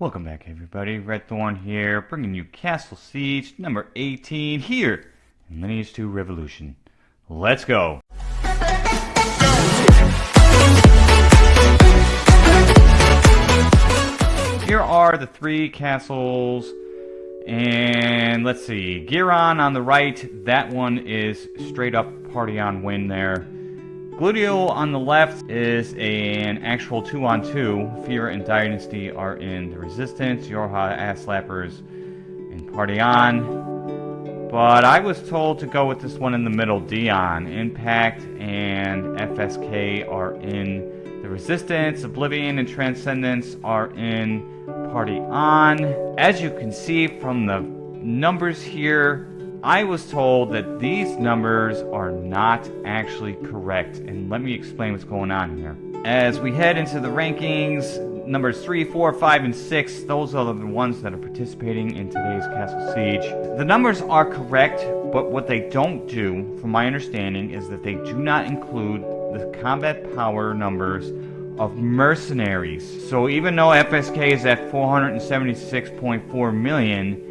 Welcome back everybody, Red Thorn here, bringing you Castle Siege number 18 here in Lineage 2 Revolution. Let's go! Here are the three castles, and let's see, Giran on the right, that one is straight up party on win there. Gludio on the left is an actual 2 on 2. Fear and Dynasty are in the Resistance, Yorha Ass Slappers and Party On. But I was told to go with this one in the middle, Dion. Impact and FSK are in the Resistance, Oblivion and Transcendence are in Party On. As you can see from the numbers here, I was told that these numbers are not actually correct, and let me explain what's going on here. As we head into the rankings, numbers 3, 4, 5, and 6, those are the ones that are participating in today's Castle Siege. The numbers are correct, but what they don't do, from my understanding, is that they do not include the combat power numbers of mercenaries. So even though FSK is at 476.4 million,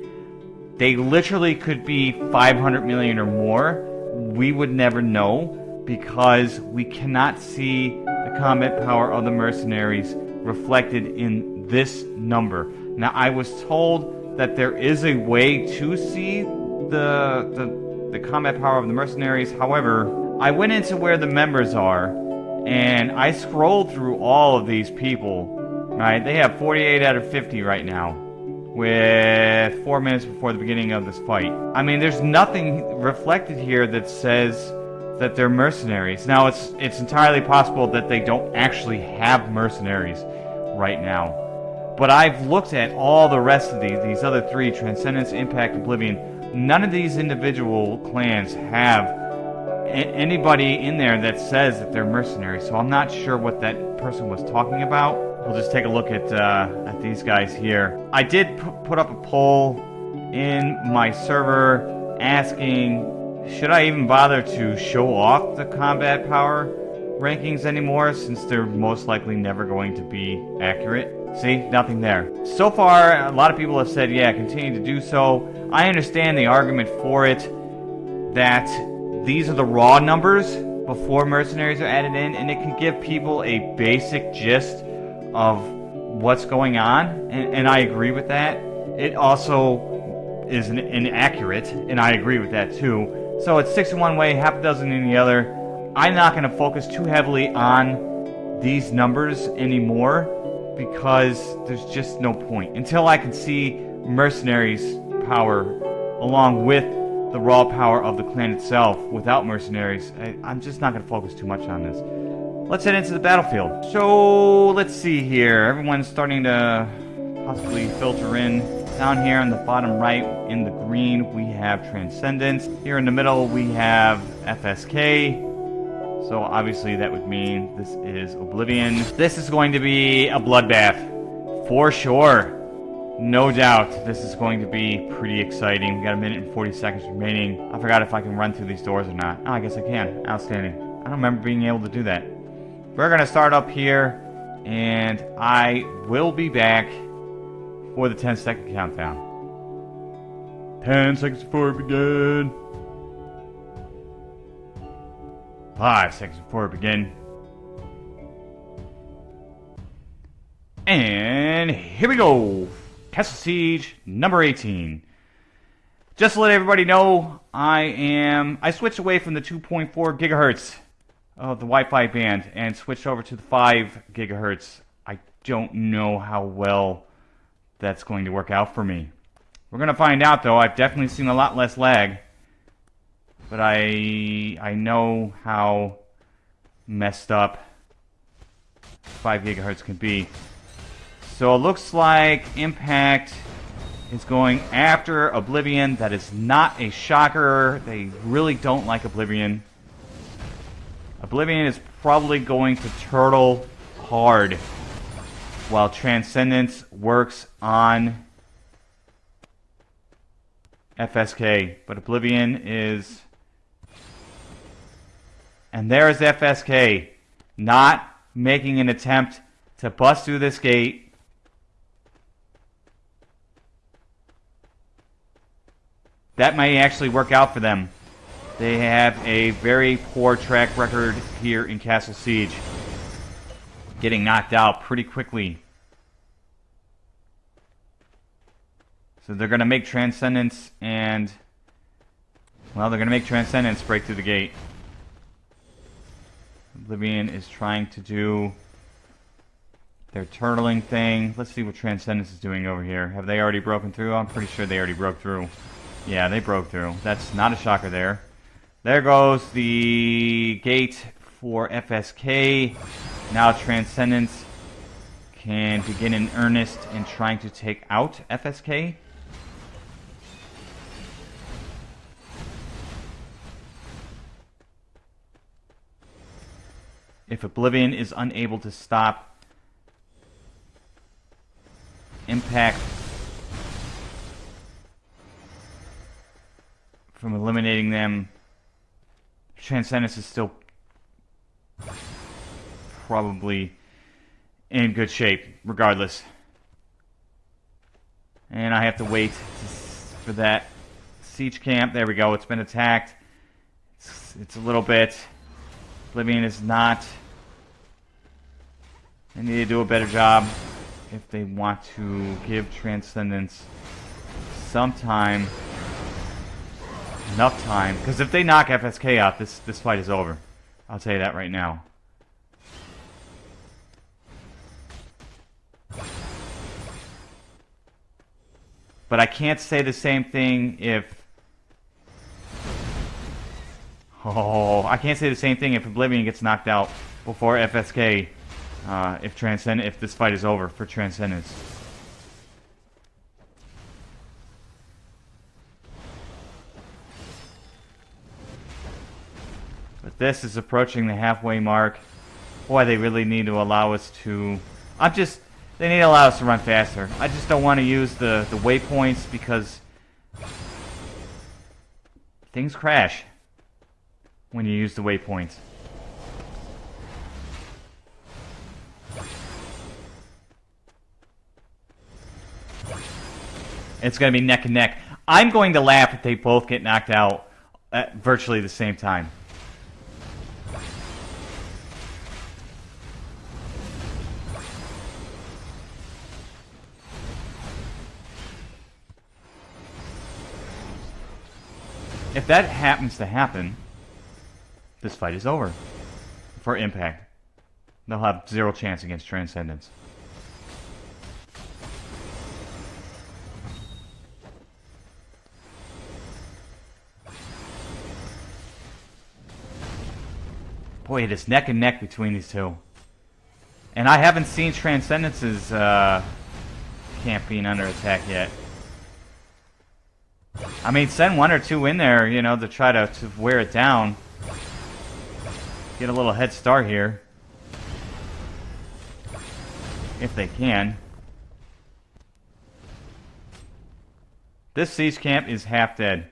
they literally could be 500 million or more. We would never know because we cannot see the combat power of the mercenaries reflected in this number. Now, I was told that there is a way to see the, the, the combat power of the mercenaries. However, I went into where the members are and I scrolled through all of these people. Right, they have 48 out of 50 right now with four minutes before the beginning of this fight. I mean, there's nothing reflected here that says that they're mercenaries. Now, it's it's entirely possible that they don't actually have mercenaries right now. But I've looked at all the rest of these, these other three, Transcendence, Impact, Oblivion. None of these individual clans have anybody in there that says that they're mercenaries. So I'm not sure what that person was talking about. We'll just take a look at, uh, at these guys here. I did put up a poll in my server asking, should I even bother to show off the combat power rankings anymore since they're most likely never going to be accurate? See, nothing there. So far, a lot of people have said, yeah, continue to do so. I understand the argument for it that these are the raw numbers before mercenaries are added in, and it can give people a basic gist of what's going on, and, and I agree with that. It also is inaccurate, and I agree with that too. So it's six in one way, half a dozen in the other. I'm not going to focus too heavily on these numbers anymore because there's just no point. Until I can see mercenaries power along with the raw power of the clan itself without mercenaries, I, I'm just not going to focus too much on this. Let's head into the battlefield. So, let's see here. Everyone's starting to possibly filter in. Down here on the bottom right, in the green, we have Transcendence. Here in the middle, we have FSK. So obviously that would mean this is Oblivion. This is going to be a bloodbath. For sure. No doubt this is going to be pretty exciting. We got a minute and 40 seconds remaining. I forgot if I can run through these doors or not. Oh, I guess I can. Outstanding. I don't remember being able to do that. We're going to start up here, and I will be back for the 10 second countdown. 10 seconds before we begin. 5 seconds before we begin. And here we go. Castle Siege number 18. Just to let everybody know, I am I switched away from the 2.4 gigahertz of the Wi-Fi band and switched over to the 5 gigahertz. I don't know how well that's going to work out for me. We're going to find out though. I've definitely seen a lot less lag. But I I know how messed up 5 gigahertz can be. So it looks like Impact is going after Oblivion. That is not a shocker. They really don't like Oblivion. Oblivion is probably going to turtle hard while Transcendence works on FSK. But Oblivion is... And there is FSK not making an attempt to bust through this gate. That may actually work out for them. They have a very poor track record here in Castle Siege. Getting knocked out pretty quickly. So they're going to make Transcendence and... Well, they're going to make Transcendence break through the gate. Oblivion is trying to do their turtling thing. Let's see what Transcendence is doing over here. Have they already broken through? I'm pretty sure they already broke through. Yeah, they broke through. That's not a shocker there. There goes the gate for FSK. Now Transcendence can begin in earnest in trying to take out FSK. If Oblivion is unable to stop Impact from eliminating them, Transcendence is still probably in good shape, regardless. And I have to wait for that siege camp. There we go. It's been attacked. It's, it's a little bit. Oblivion is not. They need to do a better job if they want to give Transcendence some time. Enough time. Because if they knock FSK out, this, this fight is over. I'll tell you that right now. But I can't say the same thing if... Oh, I can't say the same thing if Oblivion gets knocked out before FSK. Uh, if Transcend, if this fight is over for Transcendence. This is approaching the halfway mark. Boy, they really need to allow us to... I'm just... They need to allow us to run faster. I just don't want to use the, the waypoints because things crash when you use the waypoints. It's going to be neck and neck. I'm going to laugh if they both get knocked out at virtually the same time. If that happens to happen, this fight is over. For Impact. They'll have zero chance against Transcendence. Boy, it is neck and neck between these two. And I haven't seen Transcendence's uh, camp being under attack yet. I mean, send one or two in there, you know, to try to, to wear it down. Get a little head start here. If they can. This siege camp is half dead.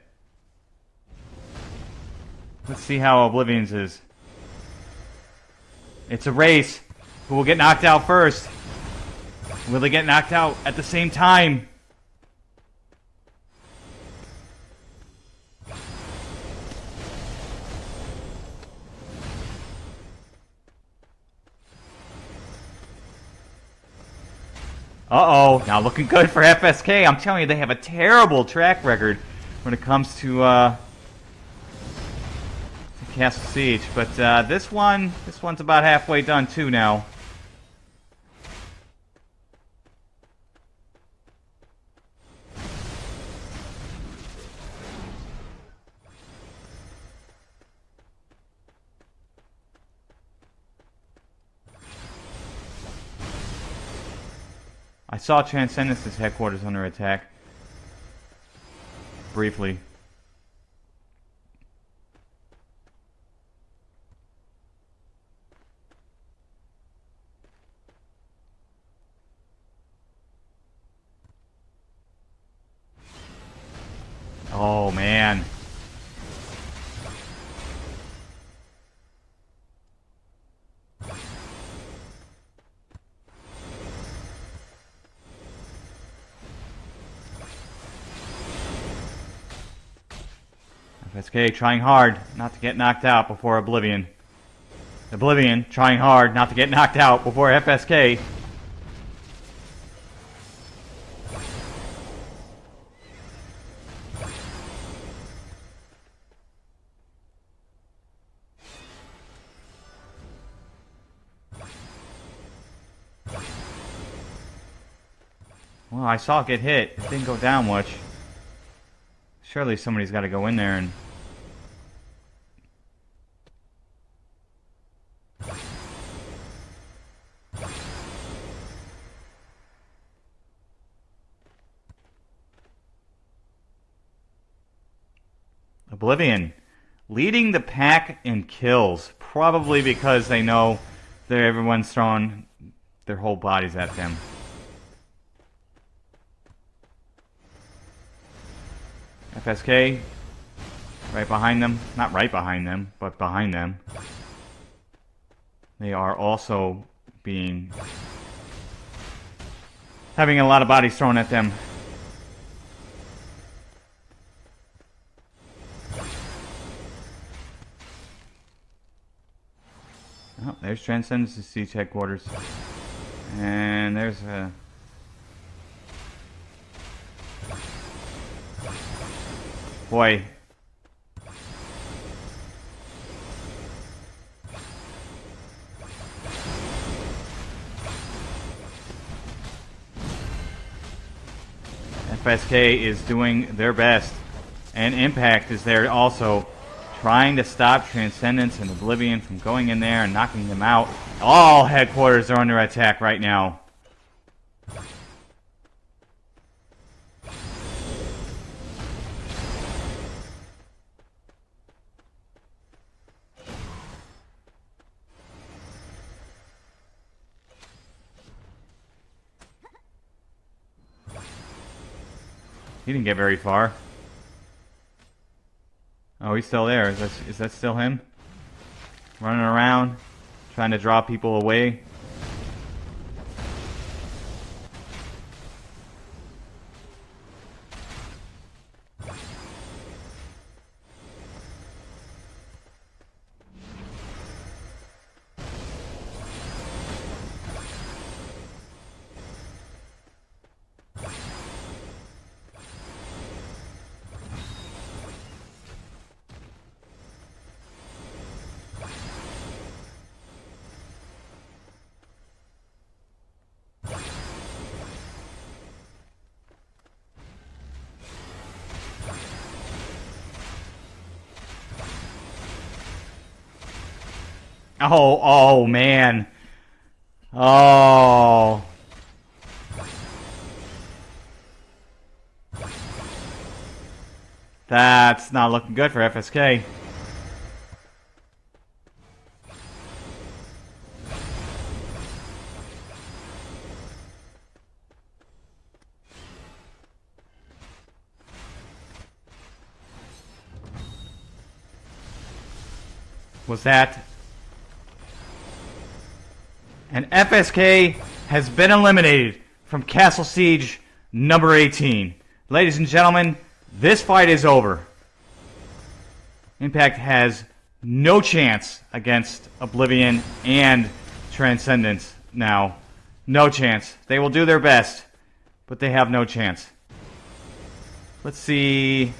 Let's see how Oblivion's is. It's a race. Who will get knocked out first? Will they get knocked out at the same time? Uh-oh, now looking good for FSK. I'm telling you, they have a terrible track record when it comes to, uh, to Castle Siege. But uh, this one, this one's about halfway done too now. I saw Transcendence's headquarters under attack. Briefly. Oh, man. FSK trying hard not to get knocked out before Oblivion. Oblivion trying hard not to get knocked out before FSK. Well, I saw it get hit. It didn't go down much. Surely somebody's got to go in there and... Oblivion leading the pack in kills, probably because they know that everyone's throwing their whole bodies at them. FSK, right behind them. Not right behind them, but behind them. They are also being... having a lot of bodies thrown at them. Oh, there's Transcendence Siege headquarters. And there's a... Boy. FSK is doing their best. And Impact is there also trying to stop Transcendence and Oblivion from going in there and knocking them out. All headquarters are under attack right now. He didn't get very far. Oh, he's still there. Is that, is that still him? Running around, trying to draw people away. Oh, oh, man. Oh. That's not looking good for FSK. Was that and FSK has been eliminated from Castle Siege number 18. Ladies and gentlemen, this fight is over. Impact has no chance against Oblivion and Transcendence now. No chance. They will do their best, but they have no chance. Let's see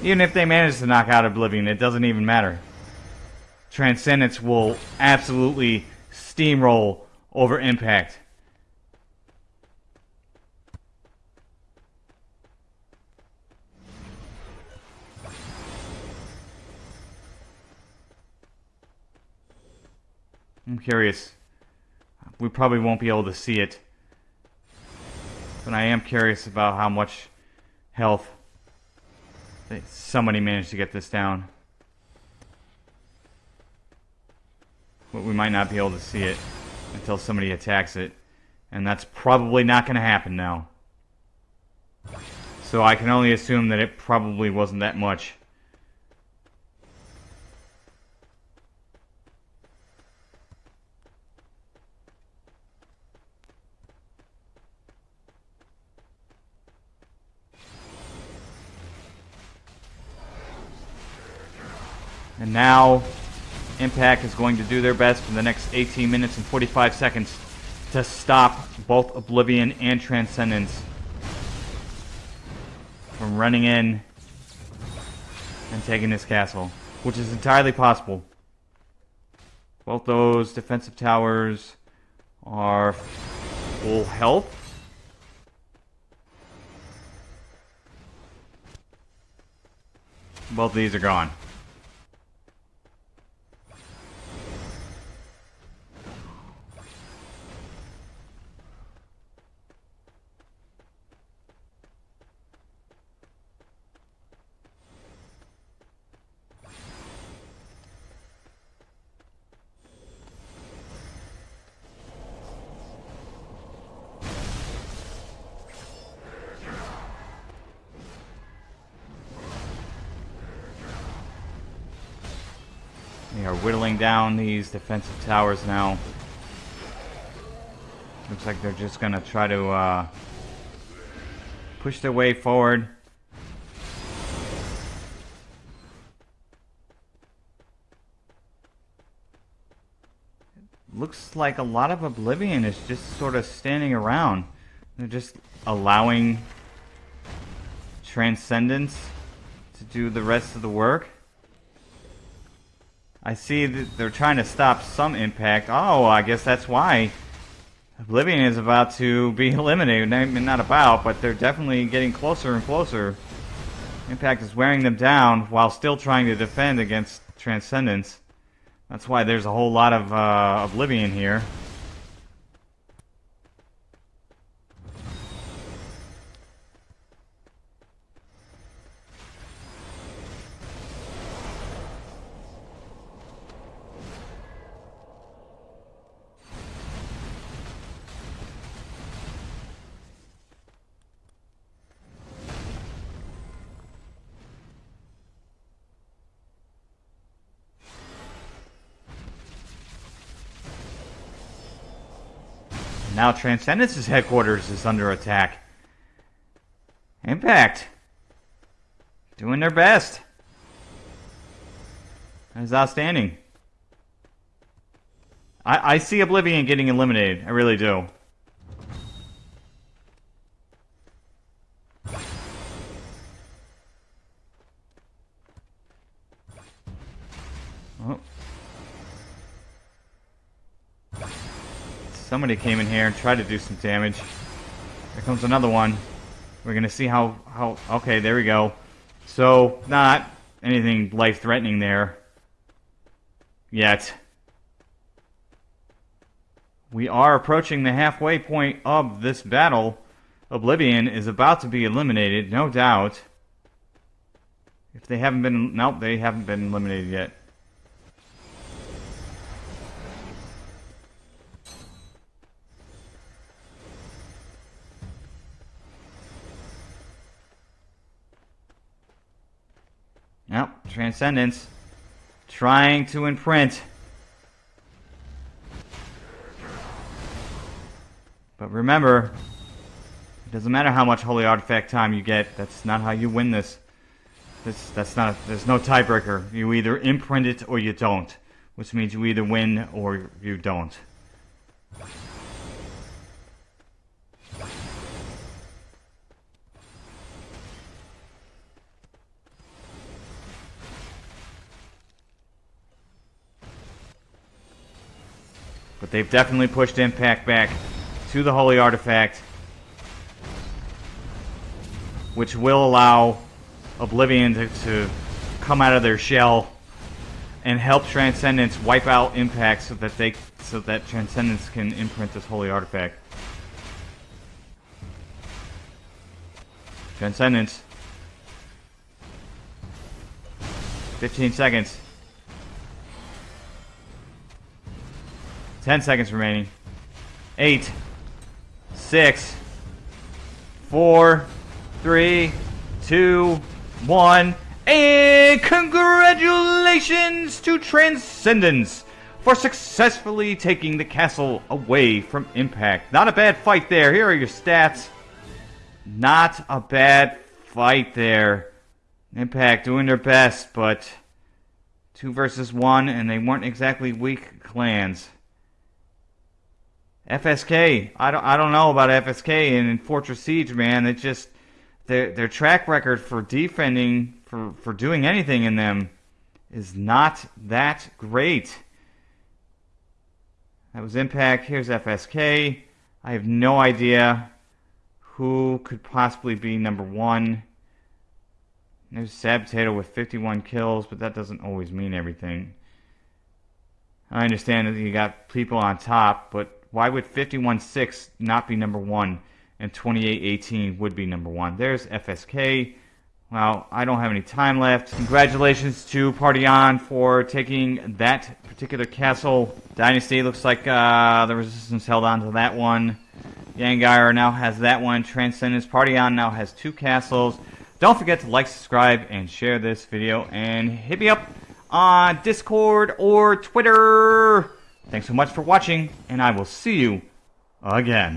Even if they manage to knock out Oblivion, it doesn't even matter. Transcendence will absolutely steamroll over Impact. I'm curious. We probably won't be able to see it. But I am curious about how much health Somebody managed to get this down. But we might not be able to see it until somebody attacks it. And that's probably not going to happen now. So I can only assume that it probably wasn't that much. And now, Impact is going to do their best for the next 18 minutes and 45 seconds to stop both Oblivion and Transcendence from running in and taking this castle, which is entirely possible. Both those defensive towers are full health. Both of these are gone. Whittling down these defensive towers now. Looks like they're just gonna try to uh, push their way forward. Looks like a lot of Oblivion is just sort of standing around. They're just allowing Transcendence to do the rest of the work. I see that they're trying to stop some impact. Oh, I guess that's why Oblivion is about to be eliminated. Not about, but they're definitely getting closer and closer. Impact is wearing them down while still trying to defend against Transcendence. That's why there's a whole lot of uh, Oblivion here. Now Transcendence's headquarters is under attack. Impact. Doing their best. That is outstanding. I, I see Oblivion getting eliminated. I really do. Somebody came in here and tried to do some damage. Here comes another one. We're gonna see how, how, okay, there we go. So, not anything life-threatening there. Yet. We are approaching the halfway point of this battle. Oblivion is about to be eliminated, no doubt. If they haven't been, nope, they haven't been eliminated yet. Yep, Transcendence. Trying to imprint. But remember, it doesn't matter how much Holy Artifact time you get. That's not how you win this. This that's not. There's no tiebreaker. You either imprint it or you don't, which means you either win or you don't. But they've definitely pushed Impact back to the Holy Artifact. Which will allow Oblivion to, to come out of their shell and help Transcendence wipe out Impact so that they so that Transcendence can imprint this Holy Artifact. Transcendence. 15 seconds. 10 seconds remaining. 8, 6, 4, 3, 2, 1. And congratulations to Transcendence for successfully taking the castle away from Impact. Not a bad fight there. Here are your stats. Not a bad fight there. Impact doing their best, but Two versus one, and they weren't exactly weak clans. FSK, I don't, I don't know about FSK and Fortress Siege, man. It's just their their track record for defending, for for doing anything in them, is not that great. That was Impact. Here's FSK. I have no idea who could possibly be number one. There's Sad Potato with 51 kills, but that doesn't always mean everything. I understand that you got people on top, but why would 51-6 not be number one and 28-18 would be number one? There's FSK. Well, I don't have any time left. Congratulations to Party On for taking that particular castle. Dynasty looks like uh, the Resistance held on to that one. Yangar now has that one. Transcendence Party On now has two castles. Don't forget to like, subscribe, and share this video. And hit me up on Discord or Twitter. Thanks so much for watching, and I will see you again.